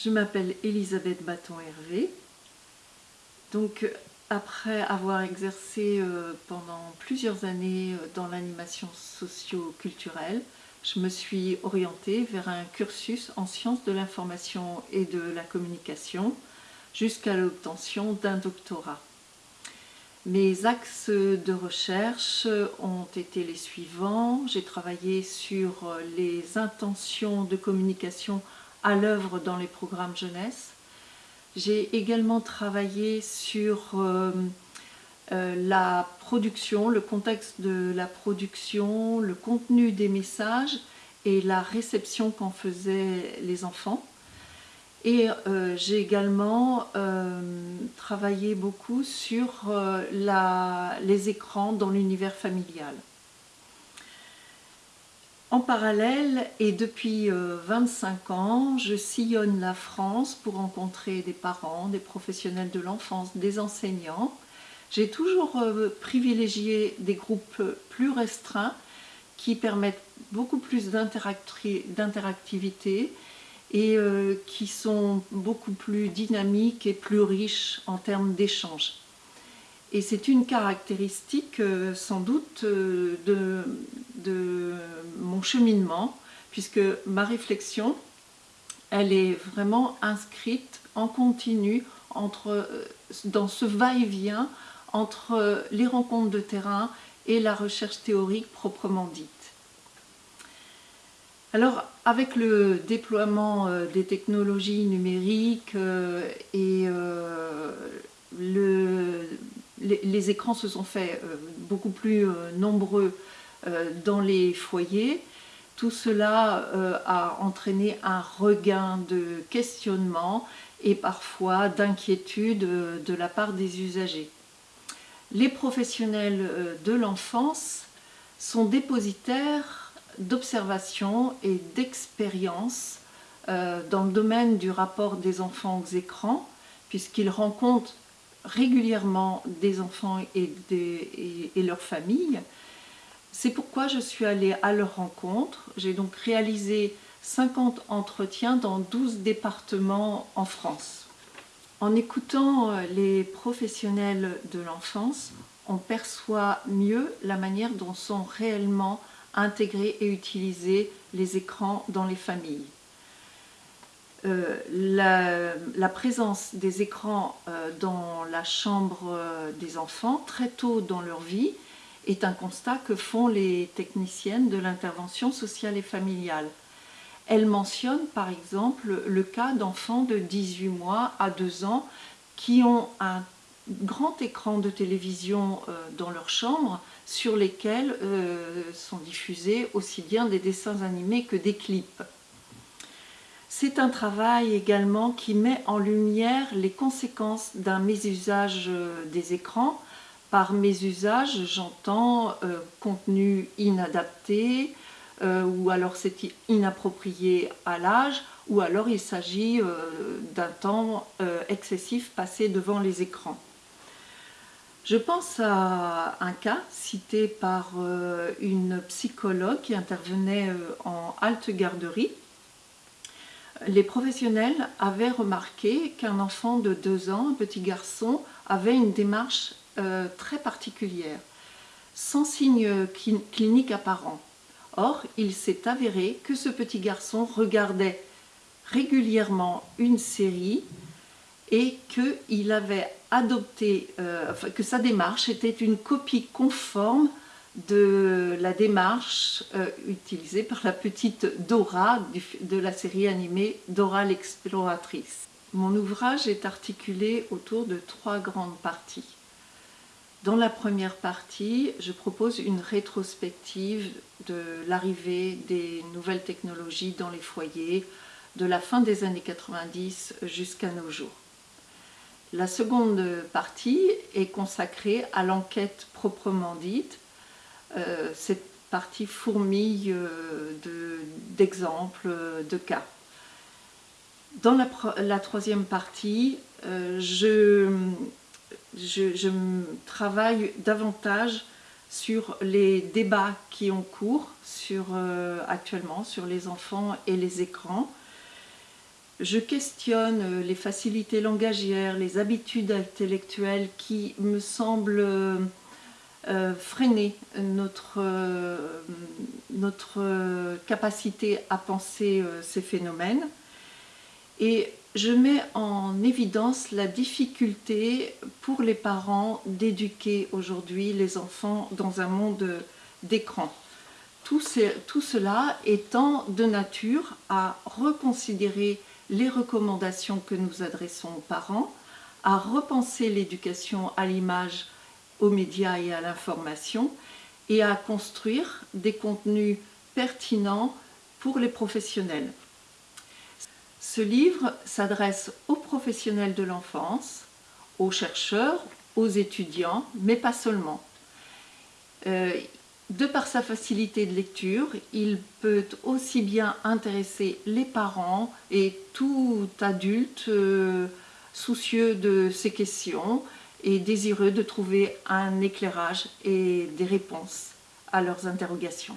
Je m'appelle Elisabeth Bâton-Hervé. Donc, après avoir exercé euh, pendant plusieurs années euh, dans l'animation socio-culturelle, je me suis orientée vers un cursus en sciences de l'information et de la communication jusqu'à l'obtention d'un doctorat. Mes axes de recherche ont été les suivants. J'ai travaillé sur les intentions de communication à l'œuvre dans les programmes jeunesse. J'ai également travaillé sur euh, euh, la production, le contexte de la production, le contenu des messages et la réception qu'en faisaient les enfants. Et euh, j'ai également travaillé beaucoup sur les écrans dans l'univers familial. En parallèle, et depuis 25 ans, je sillonne la France pour rencontrer des parents, des professionnels de l'enfance, des enseignants. J'ai toujours privilégié des groupes plus restreints qui permettent beaucoup plus d'interactivité et euh, qui sont beaucoup plus dynamiques et plus riches en termes d'échanges. Et c'est une caractéristique euh, sans doute euh, de, de, mon cheminement, puisque ma réflexion, elle est vraiment inscrite en continu entre, dans ce va-et-vient entre les rencontres de terrain et la recherche théorique proprement dite. Alors, avec le déploiement euh, des technologies numériques euh, et euh, les, écrans se sont faits beaucoup plus nombreux dans les foyers, tout cela a entraîné un regain de questionnement et parfois d'inquiétude de la part des usagers. Les professionnels de l'enfance sont dépositaires d'observation et d'expérience euh, dans le domaine du rapport des enfants aux écrans, puisqu'ils rencontrent régulièrement des enfants et, et, leurs familles. C'est pourquoi je suis allée à leur rencontre. J'ai donc réalisé 50 entretiens dans 12 départements en France. En écoutant euh, les professionnels de l'enfance, on perçoit mieux la manière dont sont réellement intégrer et utiliser les écrans dans les familles. Euh, la, présence des écrans euh, dans la chambre des enfants très tôt dans leur vie est un constat que font les techniciennes de l'intervention sociale et familiale. Elles mentionnent par exemple le cas d'enfants de 18 mois à 2 ans qui ont un grand écran de télévision dans leur chambre sur lesquels euh, sont diffusés aussi bien des dessins animés que des clips. C'est un travail également qui met en lumière les conséquences d'un mésusage euh, des écrans. Par mésusage, j'entends euh, contenu inadapté, ou alors c'est inapproprié à l'âge, ou alors il s'agit d'un temps excessif passé devant les écrans. Je pense à un cas cité par euh, une psychologue qui intervenait euh, en halte garderie. Les professionnels avaient remarqué qu'un enfant de 2 ans, un petit garçon, avait une démarche euh, très particulière, sans signe clinique apparent. Or, il s'est avéré que ce petit garçon regardait régulièrement une série et adopté, euh, que sa démarche était une copie conforme de la démarche euh, utilisée par la petite Dora de la série animée Dora l'exploratrice. Mon ouvrage est articulé autour de trois grandes parties. Dans la première partie, je propose une rétrospective de l'arrivée des nouvelles technologies dans les foyers, de la fin des années 90 jusqu'à nos jours. La seconde partie est consacrée à l'enquête proprement dite. Euh, cette partie fourmille euh, d'exemples, de, cas. Dans la, troisième partie, euh, je, je, travaille davantage sur les débats qui ont cours sur, actuellement sur les enfants et les écrans je questionne les facilités langagières, les habitudes intellectuelles qui me semblent euh, freiner notre, euh, notre capacité à penser euh, ces phénomènes. Et je mets en évidence la difficulté pour les parents d'éduquer aujourd'hui les enfants dans un monde d'écran. Tout, cela étant de nature à reconsidérer les recommandations que nous adressons aux parents, à repenser l'éducation à l'image, aux médias et à l'information, et à construire des contenus pertinents pour les professionnels. Ce livre s'adresse aux professionnels de l'enfance, aux chercheurs, aux étudiants, mais pas seulement. Euh, de par sa facilité de lecture, il peut aussi bien intéresser les parents et tout adulte euh, soucieux de ces questions et désireux de trouver un éclairage et des réponses à leurs interrogations.